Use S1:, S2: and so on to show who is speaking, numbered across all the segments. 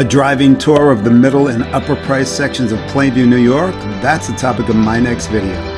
S1: A driving tour of the middle and upper price sections of Plainview, New York? That's the topic of my next video.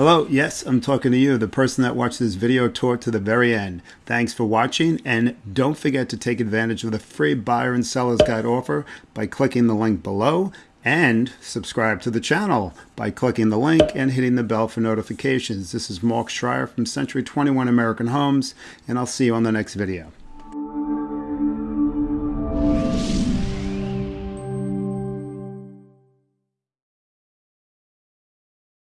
S1: Hello, yes, I'm talking to you, the person that watched this video tour to the very end. Thanks for watching, and don't forget to take advantage of the free buyer and seller's guide offer by clicking the link below and subscribe to the channel by clicking the link and hitting the bell for notifications. This is Mark Schreier from Century 21 American Homes, and I'll see you on the next video.